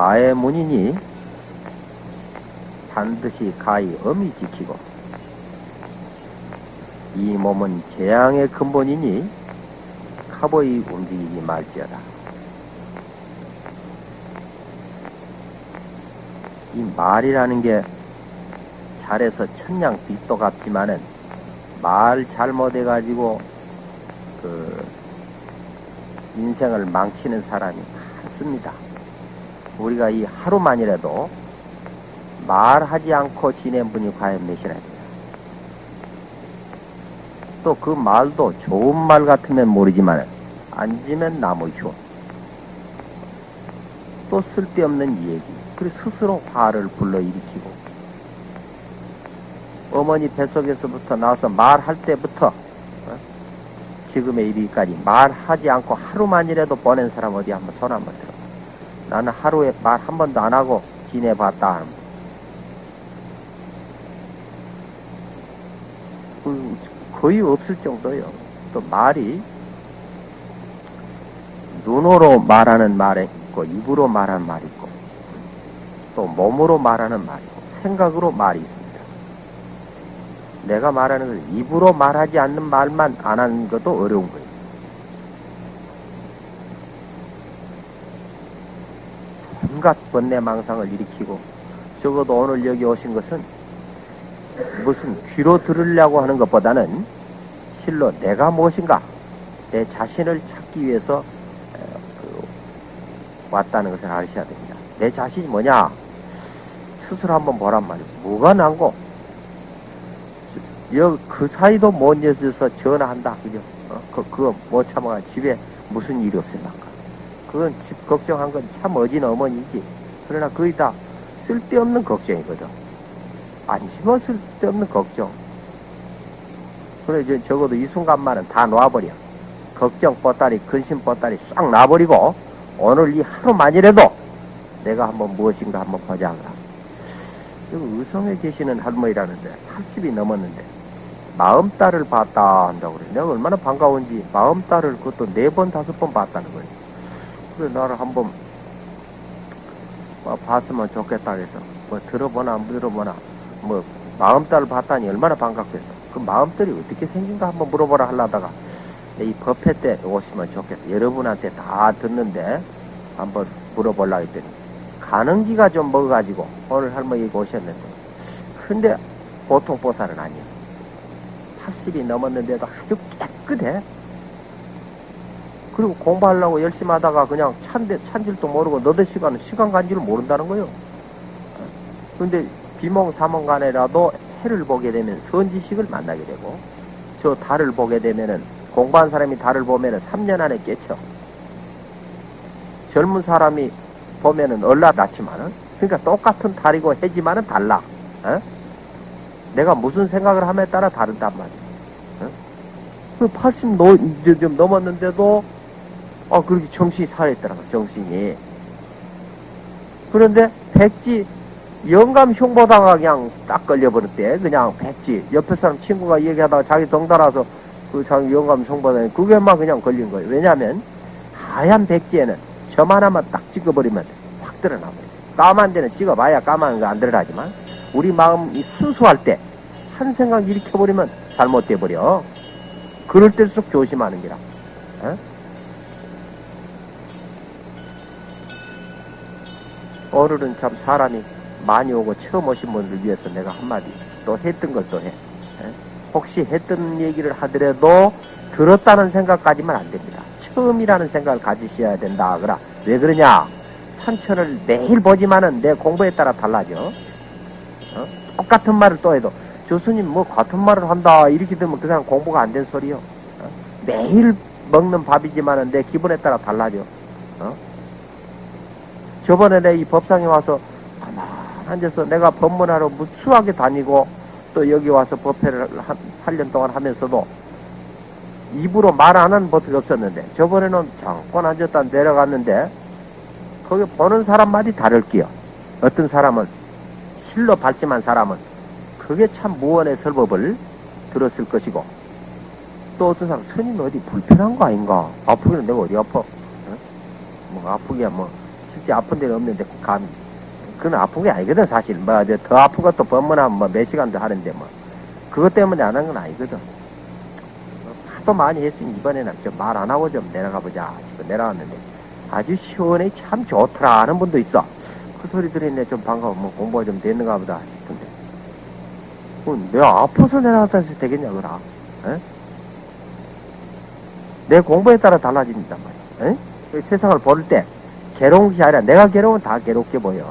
화의 문이니 반드시 가히 엄히 지키고 이 몸은 재앙의 근본이니 카보이 움직이지 말지어다. 이 말이라는 게 잘해서 천냥 빛도 같지만은 말 잘못해가지고 그 인생을 망치는 사람이 많습니다. 우리가 이 하루만이라도 말하지 않고 지낸 분이 과연 몇이나 돼요. 또그 말도 좋은 말 같으면 모르지만 앉으면 나무 휴. 또 쓸데없는 얘기. 그리고 스스로 화를 불러일으키고 어머니 뱃속에서부터 나와서 말할 때부터 어? 지금의 이르기까지 말하지 않고 하루만이라도 보낸 사람 어디 한번 손 한번 들어. 나는 하루에 말 한 번도 안 하고 지내봤다. 그 거의 없을 정도요. 또 말이 눈으로 말하는 말이 있고 입으로 말하는 말이 있고 또 몸으로 말하는 말이 있고 생각으로 말이 있습니다. 내가 말하는 것은 입으로 말하지 않는 말만 안 하는 것도 어려운 거예요. 온갖 번뇌망상을 일으키고 적어도 오늘 여기 오신 것은 무슨 귀로 들으려고 하는 것보다는 실로 내가 무엇인가 내 자신을 찾기 위해서 그 왔다는 것을 아셔야 됩니다. 내 자신이 뭐냐? 스스로 한번 보란 말이에요. 뭐가 난고? 그 사이도 못 잊어서 전화한다. 그죠? 어? 그, 그거 못 참아가 집에 무슨 일이 없을까? 그건 집 걱정한 건 참 어진 어머니지. 그러나 거의 다 쓸데없는 걱정이거든. 안심어 쓸데없는 걱정. 그래, 저, 적어도 이 순간만은 다 놔버려. 걱정 뻗다리, 근심 뻗다리 싹 놔버리고, 오늘 이 하루만이라도 내가 한번 무엇인가 한번 보자. 여기 의성에 계시는 할머니라는데, 80이 넘었는데, 마음딸을 봤다 한다고 그래. 내가 얼마나 반가운지, 마음딸을 그것도 네 번, 다섯 번 봤다는 거예요. 그래, 나를 한번, 뭐, 봤으면 좋겠다 해서, 뭐, 들어보나, 안 들어보나, 뭐 마음딸을 봤다니 얼마나 반갑겠어. 그 마음들이 어떻게 생긴가 한번 물어보라 하려다가 이 법회 때 오시면 좋겠다. 여러분한테 다 듣는데 한번 물어보려 했더니 가는기가 좀 먹어가지고 오늘 할머니 오셨는데 근데 보통 보살은 아니야. 80이 넘었는데도 아주 깨끗해. 그리고 공부하려고 열심히 하다가 그냥 찬데, 찬 줄도 모르고 너들 시간은 시간 간 줄을 모른다는 거요. 근데 비몽사몽 간에라도 해를 보게 되면 선지식을 만나게 되고 저 달을 보게 되면은 공부한 사람이 달을 보면은 3년 안에 깨쳐 젊은 사람이 보면은 얼라닿지만은 그러니까 똑같은 달이고 해지만은 달라 어? 내가 무슨 생각을 함에 따라 다른단 말이야 어? 80 노, 좀 넘었는데도 어 그렇게 정신이 살아있더라고 정신이 그런데 백지 영감 흉보다가 그냥 딱 걸려버렸대. 그냥 백지. 옆에 사람 친구가 얘기하다가 자기 덩달아서 그 자기 영감 흉보다니 그게만 그냥 걸린 거예요. 왜냐면 하얀 백지에는 점 하나만 딱 찍어버리면 확 드러나버려. 까만 데는 찍어봐야 까만 거 안 드러나지만 우리 마음이 순수할 때 한 생각 일으켜버리면 잘못돼 버려. 그럴 때일수록 조심하는 게라. 어? 오늘은 참 사람이 많이 오고 처음 오신 분들 위해서 내가 한마디 또 했던 걸 또 해. 혹시 했던 얘기를 하더라도 들었다는 생각까지만 안 됩니다. 처음이라는 생각을 가지셔야 된다. 그라. 왜 그러냐? 산천을 매일 보지만은 내 공부에 따라 달라져. 어? 똑같은 말을 또 해도 교수님 뭐 같은 말을 한다. 이렇게 되면 그 사람 공부가 안 된 소리요. 어? 매일 먹는 밥이지만은 내 기분에 따라 달라져. 어? 저번에 내 이 법상에 와서 앉아서 내가 법문하러 무수하게 다니고 또 여기 와서 법회를 한 8년 동안 하면서도 입으로 말 안 하는 법회가 없었는데 저번에는 잠깐 앉았다 내려갔는데 거기 보는 사람마다 다를게요. 어떤 사람은 실로 발심한 사람은 그게 참 무언의 설법을 들었을 것이고 또 어떤 사람 스님 어디 불편한 거 아닌가 아프기는 내가 어디 아파 어? 뭐 아프기야 뭐 실제 아픈 데는 없는데 감이. 그건 아픈 게 아니거든 사실. 뭐 더 아픈 것도 법문하면 뭐 몇 시간도 하는데 뭐 그것 때문에 안 한 건 아니거든. 하도 많이 했으니 이번에는 좀 말 안 하고 좀 내려가 보자 싶어 내려왔는데 아주 시원해 참 좋더라 하는 분도 있어. 그 소리 들으니 좀 반가워. 뭐 공부가 좀 됐는가 보다 싶은데. 어, 내가 아파서 내려왔다 해서 되겠냐, 그라? 에? 내 공부에 따라 달라진단 말이야. 에? 그 세상을 볼 때, 괴로운 것이 아니라 내가 괴로우면 다 괴롭게 보여.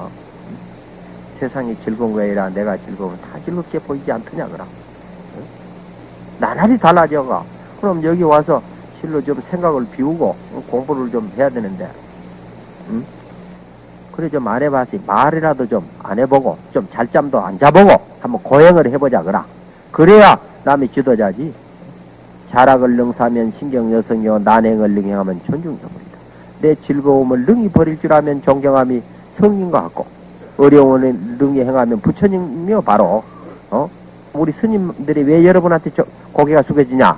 세상이 즐거운 거에 아니라 내가 즐거우면 다 즐겁게 보이지 않더냐? 에? 나날이 달라져가. 그럼 여기 와서 실로 좀 생각을 비우고 공부를 좀 해야 되는데, 응? 그래 좀 안 해봐서 말이라도 좀 안 해보고 좀 잘잠도 안 자보고 한번 고행을 해보자 그라 그래야 남이 지도자지 자락을 능사하면 신경여성이요 난행을 능행하면 존중여물이다 내 즐거움을 능히 버릴 줄 알면 존경함이 성인과 같고 어려움을 능히 행하면 부처님이요 바로 어? 우리 스님들이 왜 여러분한테 저- 고개가 숙여지냐?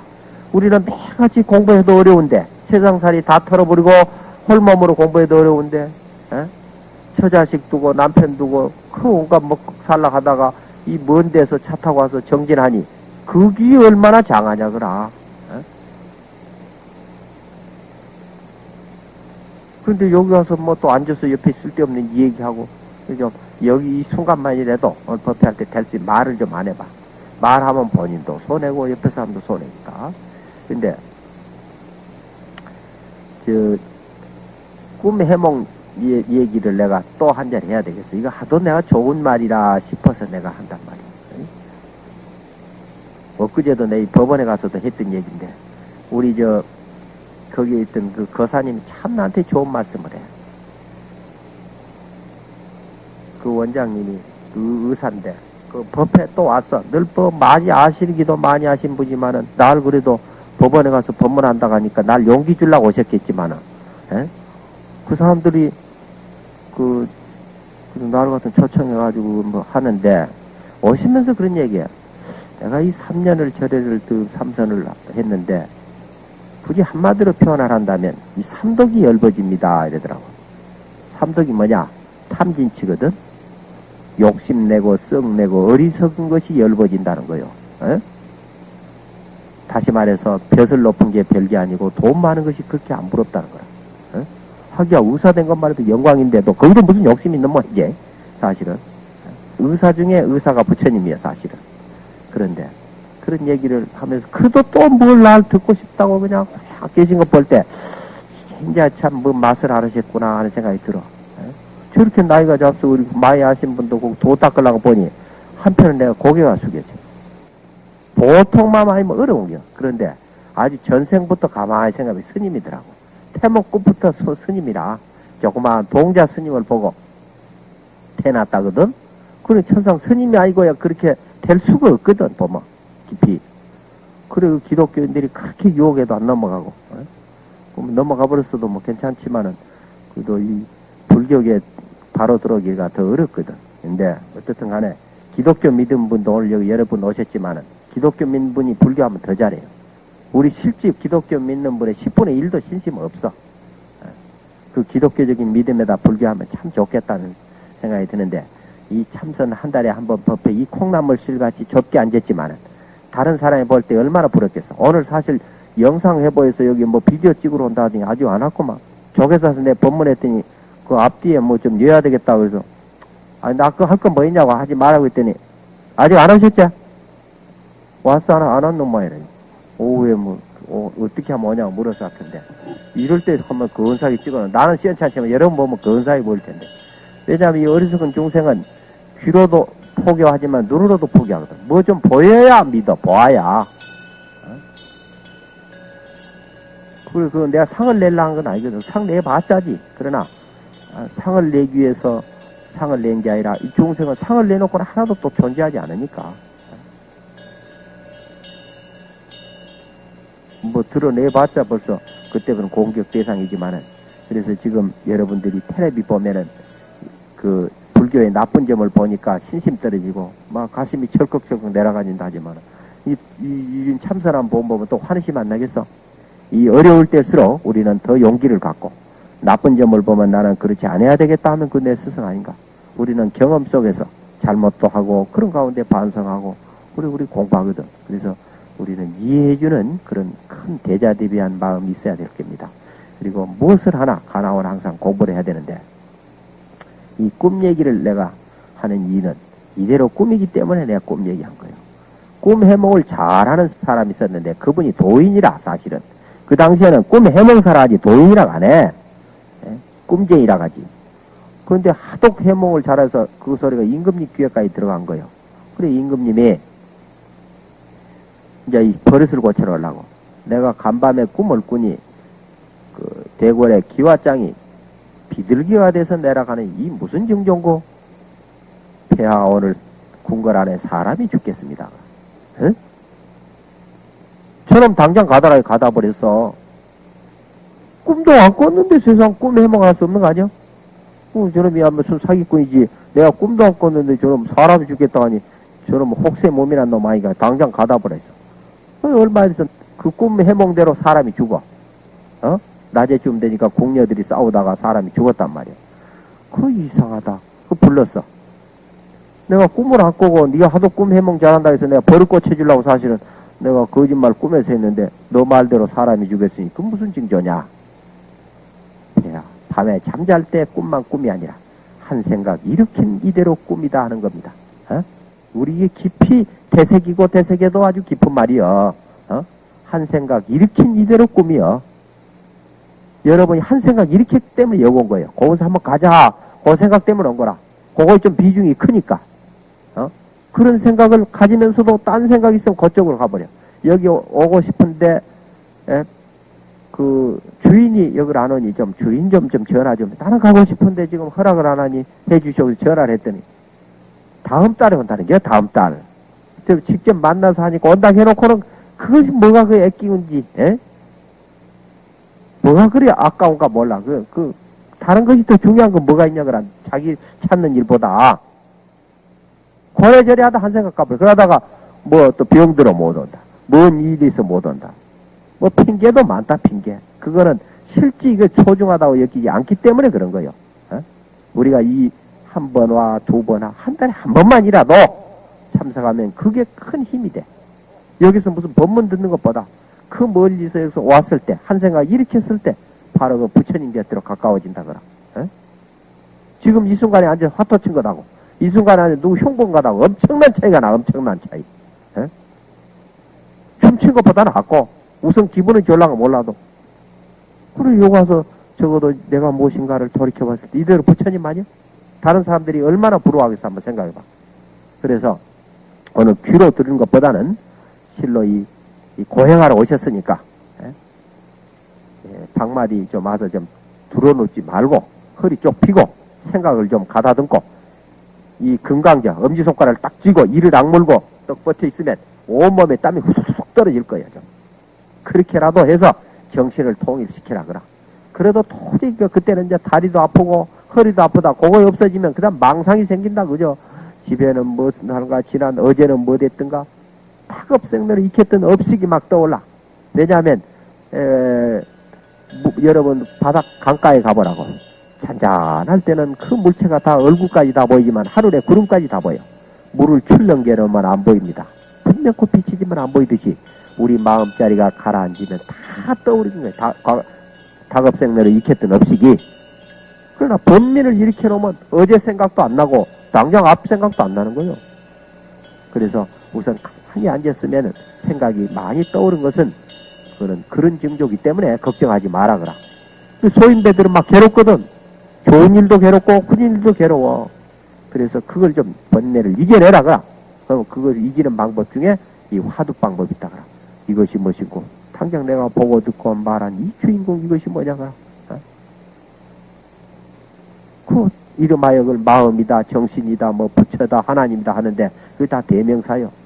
우리는 매일같이 공부해도 어려운데 세상살이 다 털어버리고 홀몸으로 공부해도 어려운데 에? 처자식 두고 남편 두고 그 온갖 먹고 살라 하다가 이 먼 데서 차 타고 와서 정진하니 그게 얼마나 장하냐 그라 에? 근데 여기 와서 뭐 또 앉아서 옆에 쓸데없는 이 얘기하고 좀 여기 이 순간만이라도 오늘 법회할 때 될 수 있는 말을 좀 안 해봐 말하면 본인도 손해고 옆에 사람도 손해니까 근데 저 꿈 해몽 이 얘기를 내가 또 한 잔 해야 되겠어. 이거 하도 내가 좋은 말이라 싶어서 내가 한단 말이야. 응? 엊그제도 내 법원에 가서도 했던 얘기인데, 우리 저, 거기에 있던 그 거사님이 참 나한테 좋은 말씀을 해. 그 원장님이 그 의사인데, 그 법에 또 왔어. 늘 법 많이 아시기도 많이 하신 분이지만은, 날 그래도 법원에 가서 법문한다고 하니까 날 용기 주려고 오셨겠지만은, 에? 그 사람들이 그, 그 나를 같은 초청해가지고 뭐 하는데 오시면서 그런 얘기야. 내가 이 3년을 절에를 그 삼선을 했는데 굳이 한마디로 표현을 한다면 이 삼독이 열버집니다 이러더라고. 삼독이 뭐냐? 탐진치거든. 욕심내고 썩내고 어리석은 것이 열버진다는 거요. 에? 다시 말해서 벼슬 높은 게 별게 아니고 돈 많은 것이 그렇게 안 부럽다는 거야. 하기야 의사된 것만 해도 영광인데도 거기도 무슨 욕심이 있는 모양이지 사실은 의사 중에 의사가 부처님이야 사실은 그런데 그런 얘기를 하면서 그래도 또 뭘 날 듣고 싶다고 그냥 확 계신 거 볼 때 이제 참 뭐 맛을 알으셨구나 하는 생각이 들어. 에? 저렇게 나이가 잡수 우리 많이 아신 분도 그도 닦으려고 보니 한편은 내가 고개가 숙여져. 보통만 아니면 어려운 겨. 그런데 아주 전생부터 가만히 생각해 스님이더라고. 태목구부터 소- 스님이라 조그마한 동자 스님을 보고 태어났다거든. 그래 천상 스님이 아니고야 그렇게 될 수가 없거든 보면 깊이. 그래 그 기독교인들이 그렇게 유혹에도 안 넘어가고 어? 그럼 넘어가 버렸어도 뭐 괜찮지만은 그래도 이 불교계 바로 들어오기가 더 어렵거든. 근데 어쨌든 간에 기독교 믿은 분도 오늘 여기 여러 분 오셨지만은 기독교 믿는 분이 불교하면 더 잘해요. 우리 실제 기독교 믿는 분의 10분의 1도 신심 없어. 어. 그 기독교적인 믿음에다 불교하면 참 좋겠다는 생각이 드는데, 이 참선 한 달에 한 번 법회 이 콩나물 실같이 좁게 앉았지만은, 다른 사람이 볼 때 얼마나 부럽겠어. 오늘 사실 영상 해보에서 여기 뭐 비디오 찍으러 온다 하더니 아주 안 왔구만. 조계사 와서 내 법문했더니, 그 앞뒤에 뭐좀 넣어야 되겠다 그래서, 아니, 나 그거 할건 뭐 있냐고 하지 말라고 했더니, 아직 안 오셨지? 왔어, 안, 안 왔는 모양이라니. 오후에 뭐 어, 떻게 하면 오냐고 물어서 할 텐데 이럴 때 하면 근사하게 찍어놓 나는 시원찮지만 여러분 보면 근사하게 보일 텐데 왜냐하면 이 어리석은 중생은 귀로도 포기하지만 눈으로도 포기하거든. 뭐 좀 보여야 믿어 보아야. 어? 그래 그 내가 상을 내려 한건 아니거든. 상 내봤자지. 그러나 아, 상을 내기 위해서 상을 낸 게 아니라 이 중생은 상을 내놓고는 하나도 또 존재하지 않으니까. 뭐 드러내봤자 벌써 그때는 공격 대상이지만은 그래서 지금 여러분들이 텔레비 보면은 그 불교의 나쁜 점을 보니까 신심 떨어지고 막 가슴이 철컥철컥 내려가진다 하지만은 이, 이, 이 참선한 본 보면 또 환희심 안 나겠어? 이 어려울 때일수록 우리는 더 용기를 갖고 나쁜 점을 보면 나는 그렇지 않아야 되겠다 하면 그 내 스승 아닌가? 우리는 경험 속에서 잘못도 하고 그런 가운데 반성하고 우리 우리 공부하거든. 그래서 우리는 이해해주는 그런 큰 대자대비한 마음이 있어야 될 겁니다. 그리고 무엇을 하나 가나원 항상 공부를 해야 되는데 이 꿈 얘기를 내가 하는 이유는 이대로 꿈이기 때문에 내가 꿈 얘기한 거예요. 꿈 해몽을 잘하는 사람이 있었는데 그분이 도인이라 사실은 그 당시에는 꿈 해몽사라 하지 도인이라고 안 해. 예? 꿈쟁이라고 하지. 그런데 하도 해몽을 잘해서 그 소리가 임금님 귀에까지 들어간 거예요. 그래 임금님이 이제 이 버릇을 고쳐놓으려고 내가 간밤에 꿈을 꾸니 그 대궐의 기와장이 비둘기가 돼서 내려가는 이 무슨 증종고 폐하 오늘 궁궐 안에 사람이 죽겠습니다. 응? 저놈 당장 가다가 가다 버렸어. 꿈도 안 꿨는데 세상 꿈 해몽할 수 없는 거 아니야? 어, 저놈이 무슨 사기꾼이지. 내가 꿈도 안 꿨는데 저놈 사람이 죽겠다 하니 저놈 혹세 몸이란 놈 아이가 당장 가다 버렸어. 어, 얼마 있어 그꿈 해몽대로 사람이 죽어. 어? 낮에쯤 되니까 공녀들이 싸우다가 사람이 죽었단 말이야. 그 이상하다. 그 불렀어. 내가 꿈을 안 꾸고 네가 하도 꿈 해몽 잘한다 해서 내가 버릇 고쳐주려고 사실은 내가 거짓말 꿈에서 했는데 너 말대로 사람이 죽였으니 그 무슨 징조냐? 그래야 밤에 잠잘 때 꿈만 꿈이 아니라 한 생각 일으킨 이대로 꿈이다 하는 겁니다. 어? 우리 이게 깊이 대색이고 대색에도 아주 깊은 말이여. 어? 한 생각 일으킨 이대로 꿈이여. 여러분이 한 생각 일으켰기 때문에 여기 온 거예요. 거기서 한번 가자. 그 생각 때문에 온 거라. 그거 좀 비중이 크니까. 어? 그런 생각을 가지면서도 딴 생각이 있으면 그쪽으로 가버려. 여기 오- 오고 싶은데, 에, 그, 주인이 여기를 안 오니 좀 주인 좀, 좀 전화 좀. 나는 가고 싶은데 지금 허락을 안 하니 해주셔서 전화를 했더니, 다음 달에 온다는 게 다음 달. 저 직접 만나서 하니까 온다 해놓고는 그것이 뭐가 그 애끼운지, 에? 뭐가 그리 아까운가 몰라. 그, 그, 다른 것이 더 중요한 건 뭐가 있냐, 그란. 자기 찾는 일보다. 고래저래 하다 한 생각 가버려. 그러다가 뭐 또 병 들어 못 온다. 뭔 일이 있어 못 온다. 뭐 핑계도 많다, 핑계. 그거는 실제 이게 소중하다고 여기지 않기 때문에 그런 거예요. 어? 우리가 이 한 번와 두 번와 한 달에 한 번만이라도 참석하면 그게 큰 힘이 돼. 여기서 무슨 법문 듣는 것보다 그 멀리서 왔을 때, 한 생각 일으켰을 때, 바로 그 부처님 곁으로 가까워진다, 그라. 어? 지금 이 순간에 앉아 서 화토 친 것하고, 이 순간에 앉아 누구 흉본 것하고 엄청난 차이가 나, 엄청난 차이. 어? 춤춘 것보다 낫고, 우선 기분은 졸라가 몰라도. 그래, 여기 와서 적어도 내가 무엇인가를 돌이켜봤을 때, 이대로 부처님 아니야? 다른 사람들이 얼마나 부러워하겠어, 한번 생각해봐. 그래서, 오늘 귀로 들은 것보다는, 실로 이, 이 고행하러 오셨으니까, 예? 예, 방마디 좀 와서 좀 들어놓지 말고, 허리 쪽 펴고, 생각을 좀 가다듬고, 이 금강자, 엄지손가락을 딱 쥐고, 이를 악물고, 떡 버텨 있으면, 온몸에 땀이 후둑후둑 떨어질 거예요, 좀. 그렇게라도 해서 정신을 통일시키라, 그라. 그래도 도저히 그- 그때는 이제 다리도 아프고, 허리도 아프다, 그거 없어지면, 그 다음 망상이 생긴다, 그죠? 집에는 무슨 하는가, 지난 어제는 뭐 됐든가, 탁업생들을 익혔던 업식이 막 떠올라. 왜냐하면, 에, 무- 여러분, 바닥 강가에 가보라고. 잔잔할 때는 그 물체가 다 얼굴까지 다 보이지만 하늘에 구름까지 다 보여. 물을 출렁개로만 안 보입니다. 분명코 비치지만 안 보이듯이 우리 마음자리가 가라앉으면 다 떠오르는 거예요. 다, 과- 닭업생들을 익혔던 업식이. 그러나 번민을 일으켜 놓으면 어제 생각도 안 나고 당장 앞 생각도 안 나는 거예요. 그래서 우선 가만히 앉았으면 생각이 많이 떠오른 것은 그는 그런 징조기 때문에 걱정하지 마라 그라. 그 소인배들은 막 괴롭거든. 좋은 일도 괴롭고 나쁜 일도 괴로워. 그래서 그걸 좀 번뇌를 이겨내라 그라. 그럼 그것을 이기는 방법 중에 이 화두 방법이 있다 그라. 이것이 무엇이고 당장 내가 보고 듣고 말한 이 주인공 이것이 뭐냐 그라. 어? 그 이름하여 그걸 마음이다 정신이다 뭐 부처다 하나님이다 하는데 그게 다 대명사요.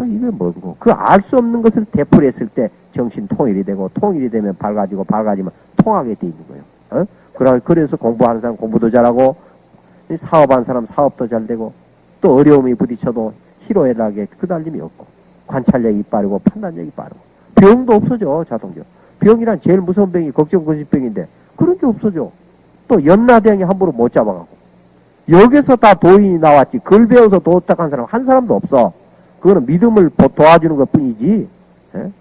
그 이게 뭐고 그 알 수 없는 것을 되풀이했을 때 정신 통일이 되고 통일이 되면 밝아지고 밝아지면 통하게 돼 있는 거예요. 어? 그래서 공부하는 사람 공부도 잘하고 이 사업하는 사람 사업도 잘 되고 또 어려움이 부딪혀도 희로애락에 그달림이 없고 관찰력이 빠르고 판단력이 빠르고 병도 없어져 자동적으로 병이란 제일 무서운 병이 걱정 거짓병인데 그런 게 없어져. 또 연나대왕이 함부로 못 잡아가고. 여기서 다 도인이 나왔지. 글 배워서 도탁한 사람 한 사람도 없어. 그거는 믿음을 보- 도와주는 것 뿐이지. 예?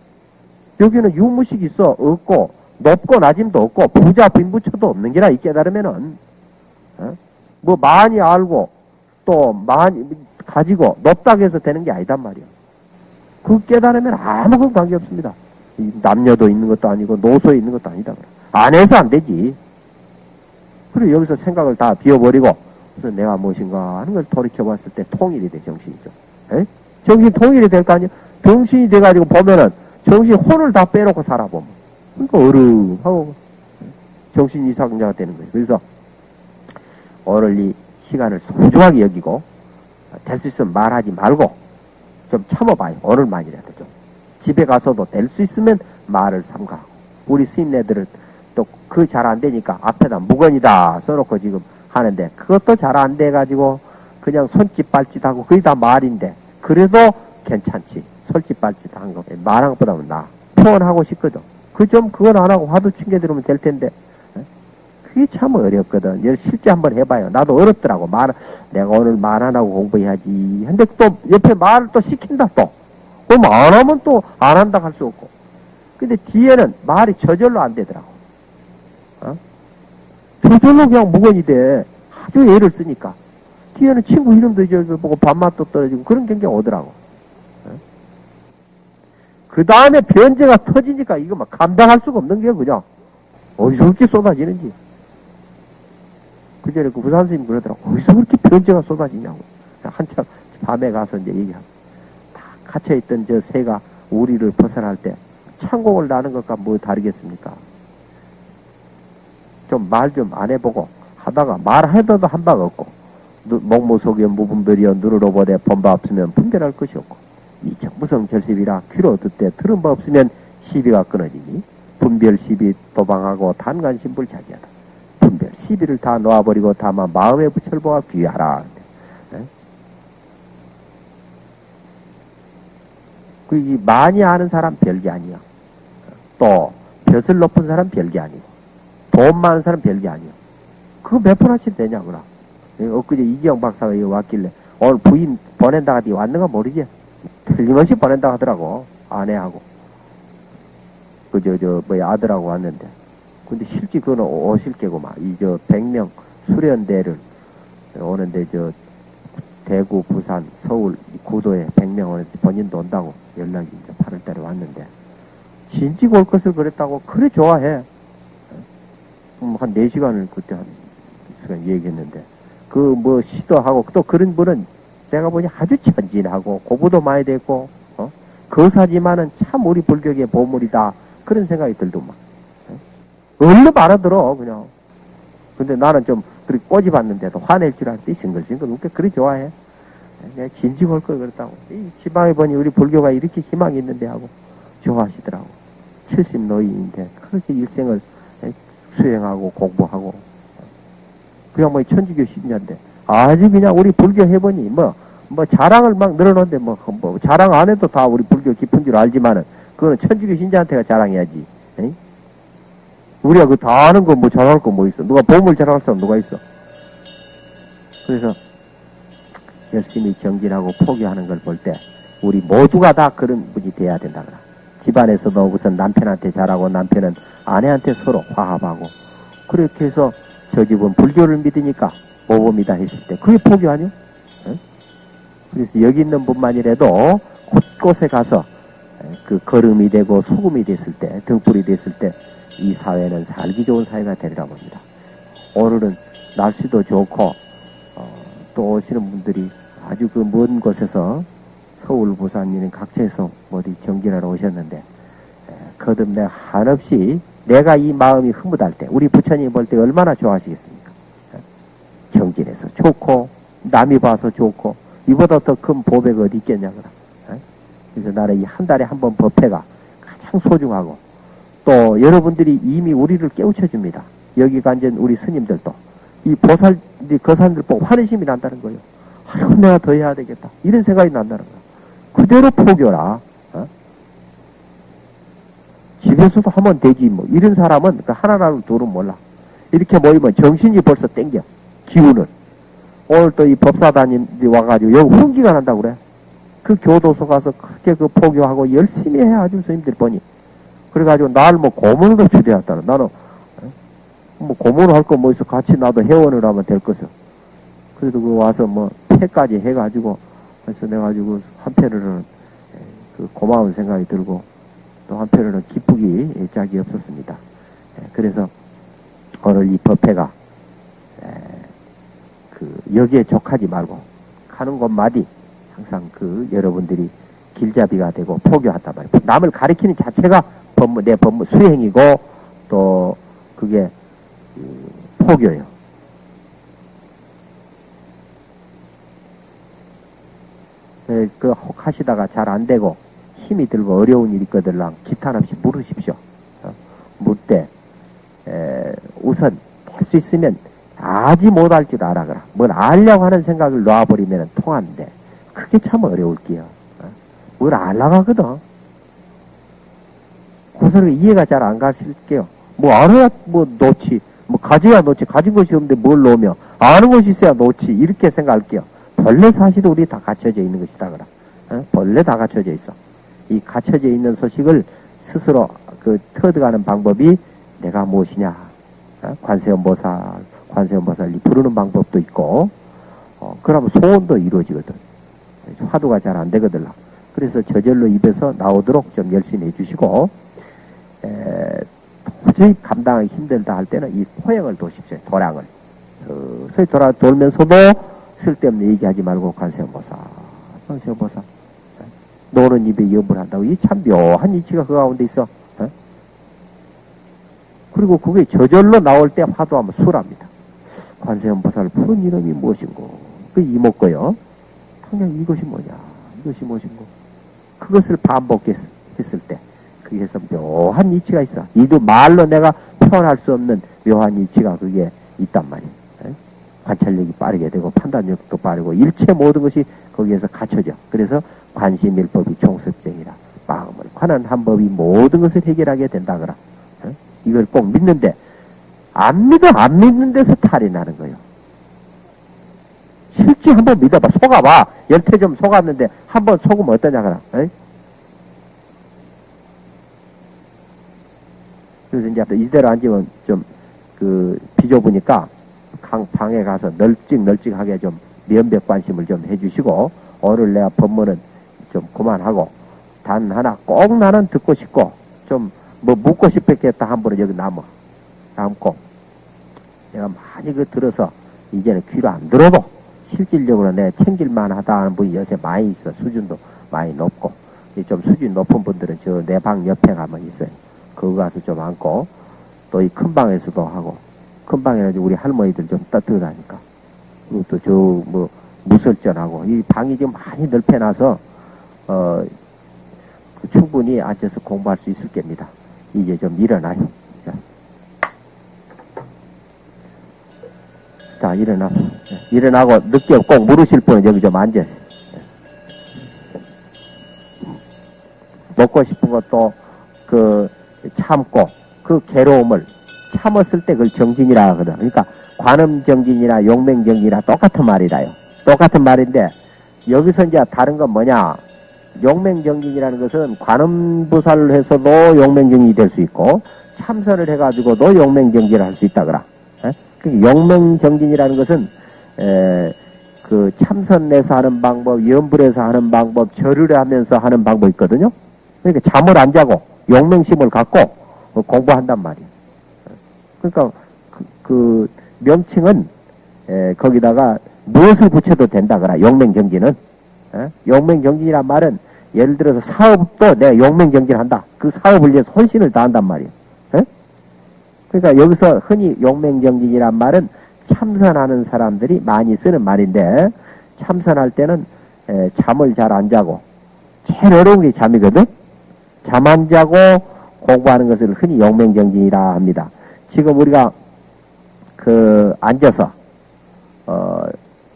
여기는 유무식 있어. 없고, 높고 낮음도 없고, 부자 빈부처도 없는 게라, 이 깨달으면은. 예? 뭐 많이 알고, 또 많이 가지고, 높다고 해서 되는 게 아니단 말이야. 그 깨달으면 아무런 관계 없습니다. 이 남녀도 있는 것도 아니고, 노소에 있는 것도 아니다. 안 해서 안 되지. 그리고 여기서 생각을 다 비워버리고, 그래서 내가 무엇인가 하는 걸 돌이켜봤을 때 통일이 돼, 정신이 죠. 에? 정신 통일이 될 거 아니에요? 정신이 돼가지고 보면은, 정신 혼을 다 빼놓고 살아보면. 그러니까 어른하고 정신 이상자가 되는 거예요. 그래서 오늘 이 시간을 소중하게 여기고, 될 수 있으면 말하지 말고, 좀 참아봐요. 오늘만이라도 좀. 집에 가서도 될 수 있으면 말을 삼가하고. 우리 스님네들은 또 그 잘 안 되니까 앞에다 무건이다 써놓고 지금 하는데 그것도 잘 안 돼가지고 그냥 손짓 발짓하고 그게 다 말인데 그래도 괜찮지. 손짓 발짓 한 거. 말한 것보다는 나. 표현하고 싶거든. 그 좀 그건 안 하고 화두 챙겨들으면 될 텐데. 예? 그게 참 어렵거든. 열 실제 한번 해봐요. 나도 어렵더라고. 말, 내가 오늘 말 안 하고 공부해야지. 근데 또 옆에 말을 또 시킨다 또. 그럼 안 하면 또 안 한다 할 수 없고. 근데 뒤에는 말이 저절로 안 되더라고. 어? 저절로 그냥 무건이 돼. 아주 애를 쓰니까. 뒤에는 친구 이름도 잊어서 보고 밥맛도 떨어지고 그런 경계가 오더라고. 그 다음에 변제가 터지니까 이거 막 감당할 수가 없는 게 그냥 어디서 그렇게 쏟아지는지. 그 전에 그 부산 스님 그러더라고. 어디서 그렇게 변제가 쏟아지냐고. 한참 밤에 가서 이제 얘기하고. 다 갇혀있던 저 새가 우리를 벗어날 때 창공을 나는 것과 뭐 다르겠습니까? 좀 말 좀 안 해보고 하다가 말해도 한 바가 없고 누- 목무 속에 무분별이여 누르러 보되 본바 없으면 분별할 것이 없고 이 정 무성 결십이라 귀로 듣되 들은 바 없으면 시비가 끊어지니 분별 시비 도방하고 단간 신불 자기하다. 분별 시비를 다 놓아버리고 다만 마음의 부철보가 귀하라. 네? 그이 많이 아는 사람 별게 아니야. 또 벼슬 높은 사람 별게 아니고 돈 많은 사람 별게 아니야. 그거 몇 푼어치 되냐 그라 엊그제 이기영 박사가 여기 왔길래 오늘 부인 보낸다 하더니 왔는가 모르지. 틀림없이 보낸다 하더라고 아내하고. 그저 저 뭐야 아들하고 왔는데. 근데 실제 그거는 오실 게고만. 이 저 백명 수련대를 오는데 저 대구 부산 서울 이 구도에 백명 오는데 본인도 온다고 연락이 이제 8월달에 왔는데. 진즉 올 것을 그랬다고 그래 좋아해. 음, 한 4시간을 그때 한 시간 얘기했는데 그 뭐 시도하고 또 그런 분은 내가 보니 아주 천진하고 고부도 많이 됐고 어? 거사지만은 참 우리 불교의 보물이다. 그런 생각이 들더만. 어? 얼른 알아들어 그냥. 근데 나는 좀 그렇게 꼬집었는데도 화낼 줄 알았더니 싱글싱글 웃게 그리 좋아해. 내가 올걸 그랬다고. 이 지방에 보니 우리 불교가 이렇게 희망이 있는데 하고 좋아하시더라고. 70 노인인데 그렇게 일생을 수행하고 공부하고 그냥 뭐 천주교 신자인데 아주 그냥 우리 불교 해보니 뭐, 뭐 자랑을 막 늘어놓는데 뭐, 뭐 자랑 안 해도 다 우리 불교 깊은 줄 알지만은 그거는 천주교 신자한테가 자랑해야지. 에이? 우리가 그 다 아는 거 뭐 자랑할 거 뭐 있어? 누가 보물 자랑할 사람 누가 있어? 그래서 열심히 정진하고 포기하는 걸 볼 때 우리 모두가 다 그런 분이 돼야 된다. 집안에서도 우선 남편한테 잘하고 남편은 아내한테 서로 화합하고 그렇게 해서 저 집은 불교를 믿으니까 모범이다 했을 때 그게 포기 아니요? 응? 그래서 여기 있는 분만이라도 곳곳에 가서 그 걸음이 되고 소금이 됐을 때 등불이 됐을 때 이 사회는 살기 좋은 사회가 되리라 봅니다. 오늘은 날씨도 좋고 어, 또 오시는 분들이 아주 그 먼 곳에서 서울, 부산 이런 각지에서 어디 정진하러 오셨는데 에, 거듭내 한없이 내가 이 마음이 흐뭇할 때 우리 부처님 볼 때 얼마나 좋아하시겠습니까? 정진해서 좋고 남이 봐서 좋고 이보다 더 큰 보배가 어디 있겠냐고라. 그래서 나는 이 한 달에 한 번 법회가 가장 소중하고 또 여러분들이 이미 우리를 깨우쳐 줍니다. 여기 앉은 우리 스님들도 이 보살 거산들 보고 환희심이 난다는 거예요. 아이고 내가 더 해야 되겠다 이런 생각이 난다는 거야. 그대로 포교라. 어? 집에서도 하면 되지 뭐 이런 사람은 그 하나라도 둘은 몰라. 이렇게 모이면 정신이 벌써 땡겨. 기운을. 오늘 또 이 법사단님들이 와가지고 여기 훈기가 난다고 그래. 그 교도소 가서 크게 그 포교하고 열심히 해 아주 스님들 보니. 그래가지고 날 뭐 고문으로 초대했다는 나는 어? 뭐 고문을 할 거 뭐 있어 같이 나도 회원을 하면 될 것을. 그래도 그 와서 뭐 패까지 해가지고 그래서 내가 가지고 한편으로는 에, 그 고마운 생각이 들고 또 한편으로는 기쁘기 짝이 없었습니다. 에, 그래서 오늘 이 법회가 에, 그 여기에 족하지 말고 가는 곳마디 항상 그 여러분들이 길잡이가 되고 포교한단 말이에요. 남을 가리키는 자체가 법무, 내 법무 수행이고 또 그게 그 포교예요. 에, 그혹 하시다가 잘 안 되고 힘이 들고 어려운 일이 있거들랑 기탄 없이 물으십시오. 어? 묻되 에, 우선 할 수 있으면 아지 못할 줄 알아가라. 뭘 알려고 하는 생각을 놔버리면 통하는데 그게 참 어려울게요. 어? 뭘 알라고 하거든. 그서는 이해가 잘 안 가실게요. 뭐 알아야 뭐 놓지. 뭐 가져야 놓지. 가진 것이 없는데 뭘 놓으며 아는 것이 있어야 놓지. 이렇게 생각할게요. 본래 사실은 우리 다 갖춰져 있는 것이다 그라. 어? 본래 다 갖춰져 있어. 이 갖춰져 있는 소식을 스스로 그 터득하는 방법이 내가 무엇이냐. 어? 관세음보살, 관세음보살이 부르는 방법도 있고, 어, 그러면 소원도 이루어지거든. 화두가 잘 안 되거든. 그래서 저절로 입에서 나오도록 좀 열심히 해주시고, 에, 도저히 감당하기 힘들다 할 때는 이 포행을 도십시오. 도량을. 서서히 돌아, 돌면서도 쓸데없는 얘기하지 말고 관세음보살, 관세음보살. 노는 입에 염을 한다고 이 참 묘한 이치가 그 가운데 있어. 어? 그리고 그게 저절로 나올 때 화두하면 술합니다. 관세음보살 푸른 이름이 무엇인고? 그 이목고요. 당장 이것이 뭐냐? 이것이 무엇인고? 그것을 반복했을 때 그게서 묘한 이치가 있어. 이도 말로 내가 표현할 수 없는 묘한 이치가 그게 있단 말이에요. 에? 관찰력이 빠르게 되고 판단력도 빠르고 일체 모든 것이 거기에서 갖춰져. 그래서 관심일법이 총섭정이라 마음을 관한 한 법이 모든 것을 해결하게 된다거라. 어? 이걸 꼭 믿는데 안 믿어 안 믿는 데서 탈이 나는 거예요. 실제 한번 믿어봐 속아봐 열태 좀 속았는데 한번 속으면 어떠냐거라. 어? 그래서 이제 이대로 앉으면 좀 그 비좁으니까 강 방에 가서 널찍널찍하게 좀 면벽 관심을 좀 해주시고 오늘 내가 법문은 좀 그만하고 단 하나 꼭 나는 듣고 싶고 좀 뭐 묻고 싶었겠다 한 분은 여기 남아. 남고 내가 많이 그 들어서 이제는 귀로 안 들어도 실질적으로 내가 챙길만 하다 하는 분이 요새 많이 있어. 수준도 많이 높고. 좀 수준 높은 분들은 저 내 방 옆에 가면 있어요. 거기 가서 좀 앉고 또 이 큰 방에서도 하고 큰 방에는 우리 할머니들 좀 따뜻하니까. 그리고 또 저 뭐 무설전하고 이 방이 좀 많이 넓혀놔서 어, 그 충분히 앉아서 공부할 수 있을 겁니다. 이제 좀 일어나요. 자, 자 일어나. 일어나고 늦게 꼭 물으실 분은 여기 좀 앉아. 먹고 싶은 것도 그 참고 그 괴로움을 참았을 때 그걸 정진이라 하거든. 그러니까 관음정진이나 용맹정진이나 똑같은 말이라요. 똑같은 말인데 여기서 이제 다른 건 뭐냐? 용맹정진이라는 것은 관음부사를 해서도 용맹정진이 될 수 있고 참선을 해가지고도 용맹정진을 할 수 있다 그라. 그 용맹정진이라는 것은 에, 그 참선에서 하는 방법, 염불에서 하는 방법, 절을 하면서 하는 방법 있거든요. 그러니까 잠을 안 자고 용맹심을 갖고 공부한단 말이에요. 그러니까 그, 그 명칭은 에, 거기다가 무엇을 붙여도 된다거라 용맹정진은 에? 용맹정진이란 말은 예를 들어서 사업도 내가 용맹정진한다. 그 사업을 위해서 혼신을 다한단 말이에요. 에? 그러니까 여기서 흔히 용맹정진이란 말은 참선하는 사람들이 많이 쓰는 말인데 참선할 때는 에, 잠을 잘 안 자고 제일 어려운 게 잠이거든? 잠 안 자고 공부하는 것을 흔히 용맹정진이라 합니다. 지금 우리가 그 앉아서 어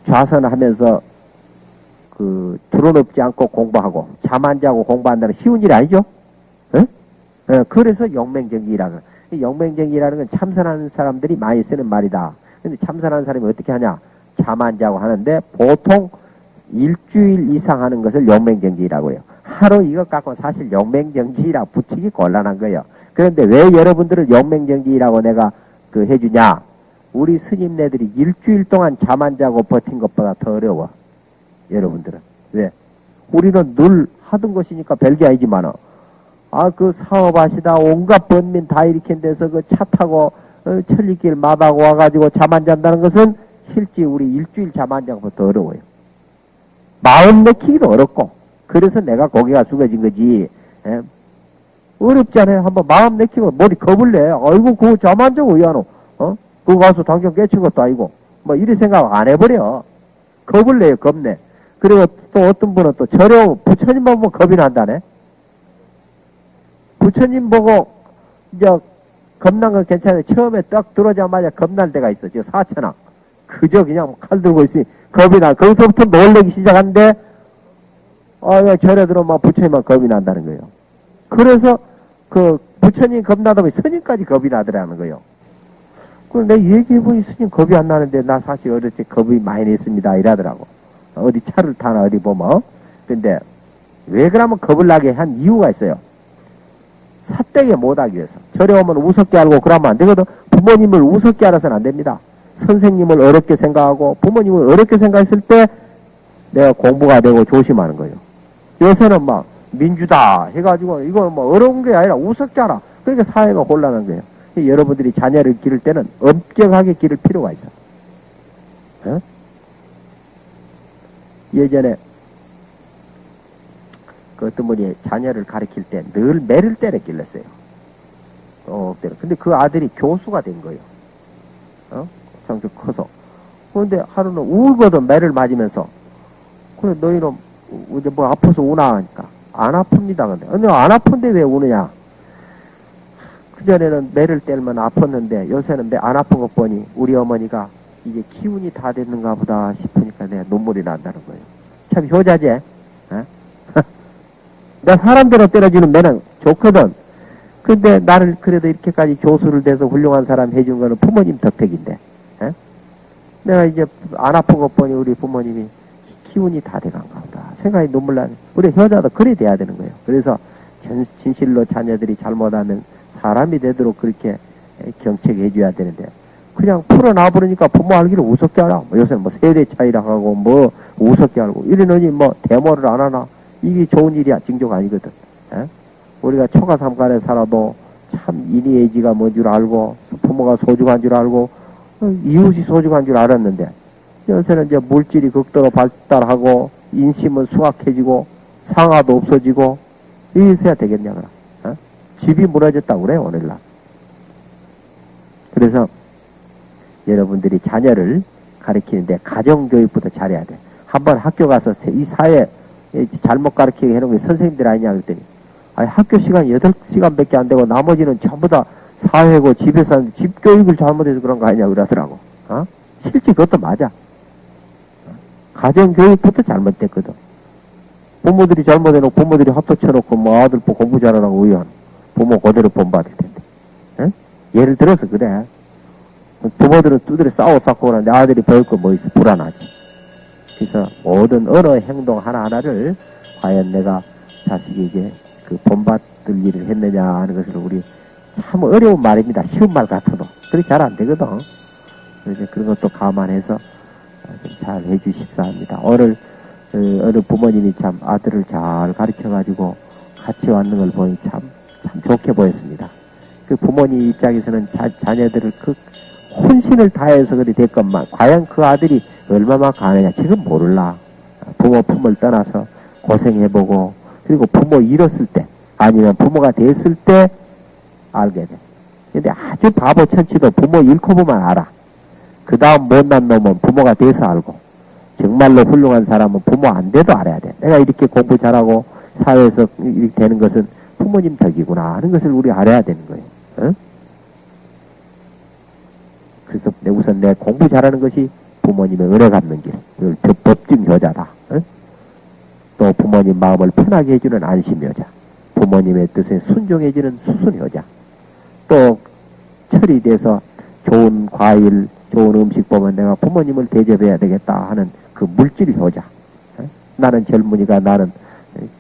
좌선하면서 그 드러눕지 않고 공부하고 잠 안 자고 공부한다는 쉬운 일이 아니죠? 에? 에, 그래서 용맹정진이라 이 영맹정이라는 건 참선하는 사람들이 많이 쓰는 말이다. 근데 참선하는 사람이 어떻게 하냐? 잠 안 자고 하는데 보통 일주일 이상 하는 것을 영맹정지라고 해요. 하루 이것 갖고 사실 영맹정지라 붙이기 곤란한 거예요. 그런데 왜 여러분들을 영맹정지라고 내가 그 해주냐? 우리 스님네들이 일주일 동안 잠 안 자고 버틴 것보다 더 어려워. 여러분들은. 왜? 우리는 늘 하던 것이니까 별게 아니지만은, 아, 그 사업하시다 온갖 번민 다 일으킨 데서 그 차 타고, 어, 천리길 마다고 와가지고 잠 안 잔다는 것은 실제 우리 일주일 잠안더 어려워요. 마음 내키기도 어렵고, 그래서 내가 고개가 숙여진 거지, 예? 어렵잖아요. 한번 마음 내키고 머리 겁을 내. 아이고, 그거 잠 안 자고 왜 하노? 어? 그거 가서 당장 깨친 것도 아니고, 뭐, 이리 생각 안 해버려. 겁을 내요, 겁내. 그리고 또 어떤 분은 또 저려, 부처님만 보면 겁이 난다네. 부처님 보고, 이제, 겁난 건 괜찮아요. 처음에 딱 들어오자마자 겁날 때가 있어. 저 사천왕. 그저 그냥 칼 들고 있으니 겁이 나. 거기서부터 놀래기 아, 야, 절에 들어오면 부처님만 겁이 난다는 거예요. 그래서, 그, 부처님 겁나다 보니 스님까지 겁이 나더라는 거예요. 내 얘기해보니 스님 겁이 안 나는데, 나 사실 어렸을 때 겁이 많이 냈습니다. 이러더라고. 어디 차를 타나 어디 보면. 근데, 왜 그러면 겁을 나게 한 이유가 있어요. 사대게 못하기 위해서. 절에 오면 우습게 알고 그러면 안 되거든. 부모님을 우습게 알아서는 안 됩니다. 선생님을 어렵게 생각하고 부모님을 어렵게 생각했을 때 내가 공부가 되고 조심하는 거예요. 요새는 막 민주다 해가지고 이건 뭐 어려운 게 아니라 우습게 알아. 그러니까 사회가 혼란한 거예요. 여러분들이 자녀를 기를 때는 엄격하게 기를 필요가 있어. 어? 예전에 그 어떤 분이 자녀를 가르칠 때 늘 매를 때려 길렀어요. 어. 근데 그 아들이 교수가 된 거예요. 어? 성격 커서. 그런데 하루는 울거든, 매를 맞으면서. 그래, 너희는 이제 뭐 아파서 우나 하니까. 안 아픕니다, 근데. 근데 안 아픈데 왜 우느냐? 그전에는 매를 때리면 아팠는데 요새는 매 안 아픈 것 보니 우리 어머니가 이제 기운이 다 됐는가 보다 싶으니까 내가 눈물이 난다는 거예요. 참 효자지? 어? 내 사람대로 때려주는 매는 좋거든. 근데 나를 그래도 이렇게까지 교수를 돼서 훌륭한 사람 해준 거는 부모님 덕택인데. 에? 내가 이제 안 아픈 것 보니 우리 부모님이 기운이 다 돼간가 보다. 생각이 눈물 나네. 우리 효자도 그래 돼야 되는 거예요. 그래서 전, 진실로 자녀들이 잘못하면 사람이 되도록 그렇게 경책해 줘야 되는데 그냥 풀어놔버리니까 부모 알기를 우습게 알아. 뭐 요새는 뭐 세대 차이라 하고 뭐 우습게 알고 이러느니 뭐 대모를 안 하나. 이게 좋은 일이야. 징조가 아니거든. 에? 우리가 초가 삼간에 살아도 참 인의의지가 뭔 줄 알고 부모가 소중한 줄 알고 어, 이웃이 소중한 줄 알았는데 요새는 이제 물질이 극도로 발달하고 인심은 수확해지고 상아도 없어지고 이래서야 되겠냐 그럼 어? 집이 무너졌다고 그래 오늘날 그래서 여러분들이 자녀를 가르치는데 가정교육부터 잘해야 돼. 한번 학교 가서 이 사회 잘못 가르치게 해놓은 게 선생님들 아니냐 그랬더니 아니 학교 시간 8시간밖에 안 되고 나머지는 전부 다 사회고 집에서 하는데 집 교육을 잘못해서 그런 거 아니냐 그러더라고. 어? 실제 그것도 맞아. 가정교육부터 잘못됐거든. 부모들이 잘못해놓고 부모들이 합도 쳐놓고 뭐 아들 뭐 공부 잘하라고 의한 부모 그대로 본받을 텐데. 어? 예를 들어서 그래 부모들은 두드려 싸워 싸고 그러는데 아들이 배울 거 뭐 있어 불안하지 그래서 모든 어느 행동 하나하나를 과연 내가 자식에게 그 본받을 일을 했느냐 하는 것을 우리 참 어려운 말입니다. 쉬운 말 같아도. 그렇게 잘안 되거든. 그래서 그런 것도 감안해서 좀잘 해주십사 합니다. 오늘 어, 어느 부모님이 참 아들을 잘 가르쳐가지고 같이 왔는 걸 보니 참, 참 좋게 보였습니다. 그 부모님 입장에서는 자, 자녀들을 그 혼신을 다해서 그리 됐건만 과연 그 아들이 얼마만큼 아느냐 지금 모를라. 부모 품을 떠나서 고생해보고 그리고 부모 잃었을 때 아니면 부모가 됐을 때 알게 돼. 근데 아주 바보 천치도 부모 잃고 보면 알아. 그 다음 못난 놈은 부모가 돼서 알고 정말로 훌륭한 사람은 부모 안 돼도 알아야 돼. 내가 이렇게 공부 잘하고 사회에서 이렇게 되는 것은 부모님 덕이구나 하는 것을 우리 알아야 되는 거예요. 어? 그래서 우선 내 공부 잘하는 것이 부모님의 은혜 갚는 길, 그 법증 효자다. 어? 또 부모님 마음을 편하게 해주는 안심 효자, 부모님의 뜻에 순종해주는 수순 효자, 또 틀이 돼서 좋은 과일, 좋은 음식 보면 내가 부모님을 대접해야 되겠다 하는 그 물질 효자. 어? 나는 젊은이가 나는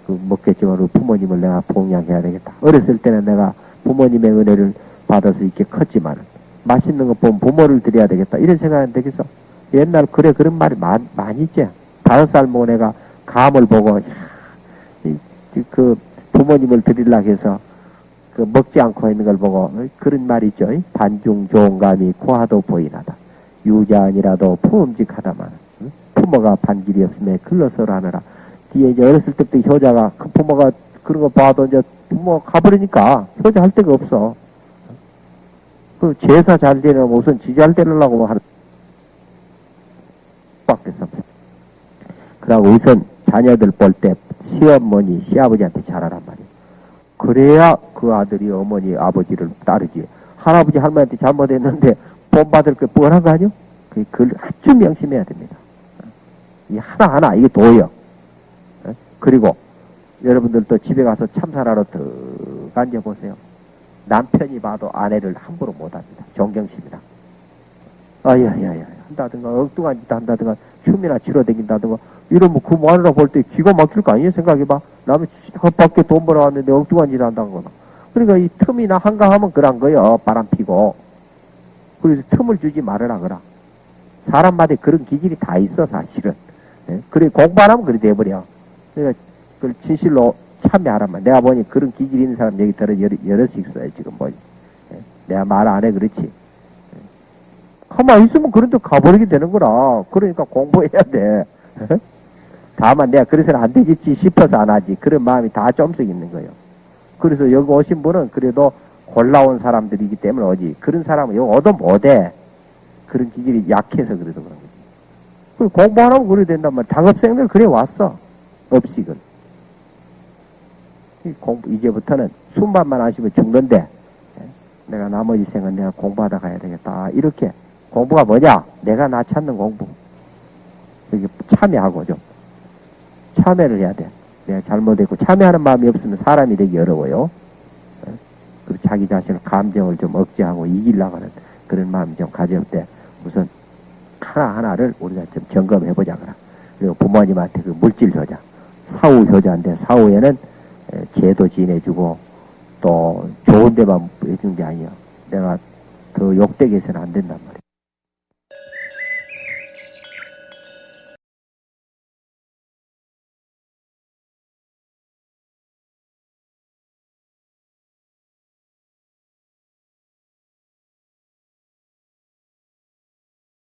그 먹겠지만 부모님을 내가 봉양해야 되겠다. 어렸을 때는 내가 부모님의 은혜를 받아서 이렇게 컸지만 맛있는 거 보면 부모를 드려야 되겠다. 이런 생각 안 되겠어? 옛날 그래 그런 말이 많, 많이 있지. 다섯 살 먹은 애가 감을 보고 야, 이, 이, 그 부모님을 드리려고 해서 그 먹지 않고 있는 걸 보고 어, 그런 말이 있죠. 반중 좋은 감이 고하도 보이나다. 유자아니라도 품음직하다만 응? 부모가 반길이 없음에 글러서라 하느라 뒤에 이제 어렸을 때부터 효자가 그 부모가 그런 거 봐도 이제 부모 가버리니까 효자 할 데가 없어. 그 제사 잘 되려면 우선 지잘 되려고 하는 밖에 없어. 그러고 우선 자녀들 볼 때 시어머니, 시아버지한테 잘하란 말이야. 그래야 그 아들이 어머니, 아버지를 따르지. 할아버지, 할머니한테 잘못했는데 본받을 게 뻔한 거 아니요? 그걸 아주 명심해야 됩니다. 이 하나하나, 이게 도요. 어? 그리고 여러분들도 집에 가서 참사라로 더 앉아보세요. 남편이 봐도 아내를 함부로 못합니다. 존경심이라. 아야야야. 한다든가 엉뚱한 짓 한다든가 춤이나 치러 다닌다든가 이러면 그 마누라 볼 때 기가 막힐 거 아니에요? 생각해봐. 남의 밖에 돈 벌어왔는데 엉뚱한 짓 한다는 거나 그러니까 이 틈이나 한가하면 그런 거요. 바람 피고. 그래서 틈을 주지 말으라 그라. 사람마다 그런 기질이 다 있어 사실은. 예? 그래 공부 안 하면 그래 돼버려. 그러니까 그걸 진실로 참여하라면 내가 보니 그런 기질이 있는 사람 여기 들어 여러, 여럿이 있어요 지금 보니 예? 내가 말 안 해 그렇지 가만히 있으면 그런 데 가버리게 되는 거라. 그러니까 공부해야 돼. 다만 내가 그래서는 안 되겠지 싶어서 안 하지. 그런 마음이 다 좀씩 있는 거예요. 그래서 여기 오신 분은 그래도 골라온 사람들이기 때문에 오지. 그런 사람은 여기 오도 못해. 그런 기질이 약해서 그래도 그런 거지. 그 공부 안 하면 그래 된단 말이야. 작업생들 그래 왔어. 업식은. 이 공부, 이제부터는 숨만만 하시면 죽는데, 예? 내가 나머지 생은 내가 공부하다 가야 되겠다. 이렇게 공부가 뭐냐? 내가 나 찾는 공부. 여기 참여하고 좀. 참여를 해야 돼. 내가 잘못했고, 참여하는 마음이 없으면 사람이 되기 어려워요. 어? 그리고 자기 자신의 감정을 좀 억제하고 이기려고 하는 그런 마음이 좀 가질 때, 우선 하나하나를 우리가 좀 점검해보자. 그라. 그리고 부모님한테 그 물질 효자, 사후 효자인데, 사후에는 에, 제도 지내주고, 또 좋은 데만 해주는 게 아니야. 내가 더 욕되게 해서는 안 된단 말이야.